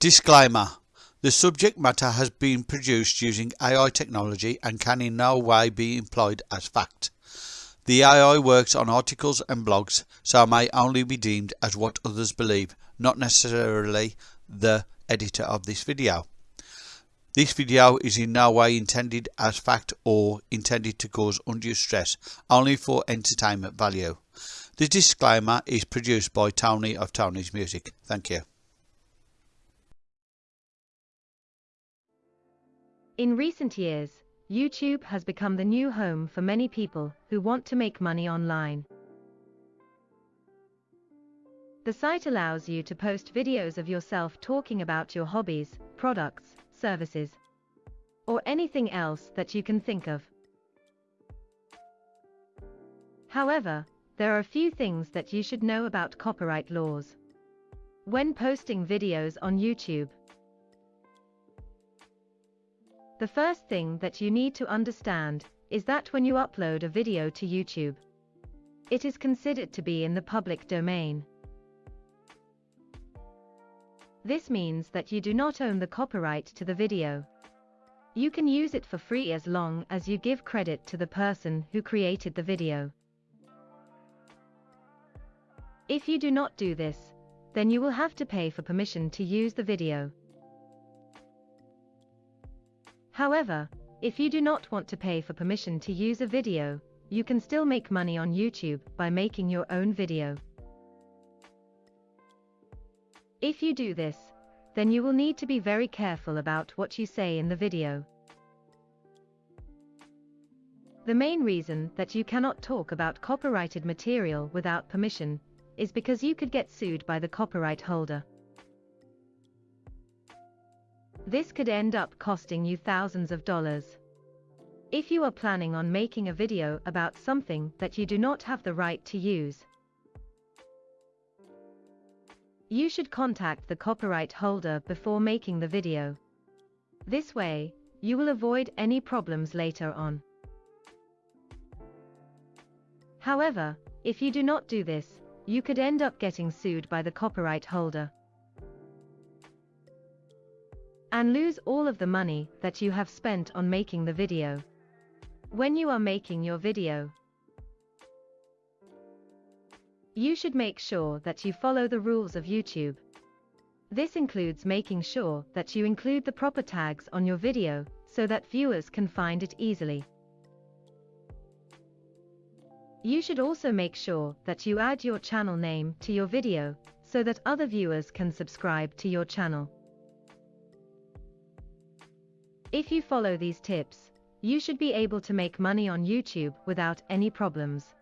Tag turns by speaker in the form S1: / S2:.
S1: Disclaimer The subject matter has been produced using AI technology and can in no way be employed as fact. The AI works on articles and blogs, so may only be deemed as what others believe, not necessarily the editor of this video. This video is in no way intended as fact or intended to cause undue stress, only for entertainment value. The disclaimer is produced by Tony of Tony's Music. Thank you.
S2: In recent years, YouTube has become the new home for many people who want to make money online. The site allows you to post videos of yourself talking about your hobbies, products, services, or anything else that you can think of. However, there are a few things that you should know about copyright laws. When posting videos on YouTube, the first thing that you need to understand is that when you upload a video to YouTube, it is considered to be in the public domain. This means that you do not own the copyright to the video. You can use it for free as long as you give credit to the person who created the video. If you do not do this, then you will have to pay for permission to use the video. However, if you do not want to pay for permission to use a video, you can still make money on YouTube by making your own video. If you do this, then you will need to be very careful about what you say in the video. The main reason that you cannot talk about copyrighted material without permission is because you could get sued by the copyright holder. This could end up costing you thousands of dollars. If you are planning on making a video about something that you do not have the right to use, you should contact the copyright holder before making the video. This way, you will avoid any problems later on. However, if you do not do this, you could end up getting sued by the copyright holder and lose all of the money that you have spent on making the video. When you are making your video, you should make sure that you follow the rules of YouTube. This includes making sure that you include the proper tags on your video so that viewers can find it easily. You should also make sure that you add your channel name to your video so that other viewers can subscribe to your channel. If you follow these tips, you should be able to make money on YouTube without any problems.